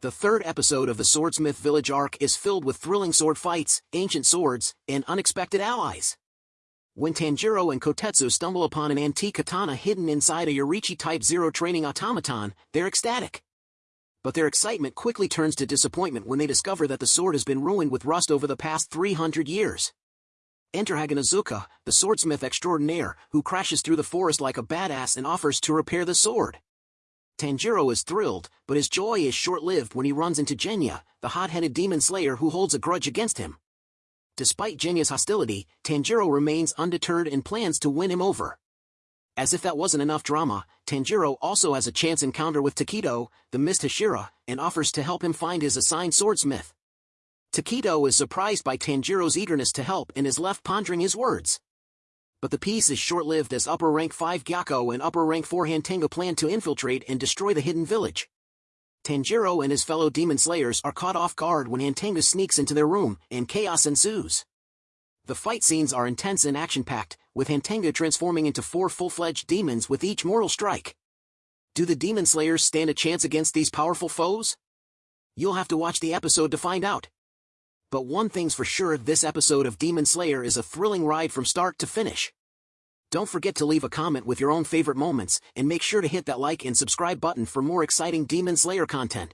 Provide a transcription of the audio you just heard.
The third episode of the Swordsmith Village arc is filled with thrilling sword fights, ancient swords, and unexpected allies. When Tanjiro and Kotetsu stumble upon an antique katana hidden inside a Yoriichi Type 0 training automaton, they're ecstatic. But their excitement quickly turns to disappointment when they discover that the sword has been ruined with rust over the past 300 years. Enter Haganezuka, the swordsmith extraordinaire, who crashes through the forest like a badass and offers to repair the sword. Tanjiro is thrilled, but his joy is short-lived when he runs into Genya, the hot-headed demon slayer who holds a grudge against him. Despite Genya's hostility, Tanjiro remains undeterred and plans to win him over. As if that wasn't enough drama, Tanjiro also has a chance encounter with Tokito, the Mist Hashira, and offers to help him find his assigned swordsmith. Tokito is surprised by Tanjiro's eagerness to help and is left pondering his words but the peace is short-lived as upper rank 5 Gyokko and upper rank 4 Hantengu plan to infiltrate and destroy the hidden village. Tanjiro and his fellow demon slayers are caught off guard when Hantengu sneaks into their room, and chaos ensues. The fight scenes are intense and action-packed, with Hantengu transforming into four full-fledged demons with each mortal strike. Do the demon slayers stand a chance against these powerful foes? You'll have to watch the episode to find out. But one thing's for sure this episode of Demon Slayer is a thrilling ride from start to finish. Don't forget to leave a comment with your own favorite moments, and make sure to hit that like and subscribe button for more exciting Demon Slayer content.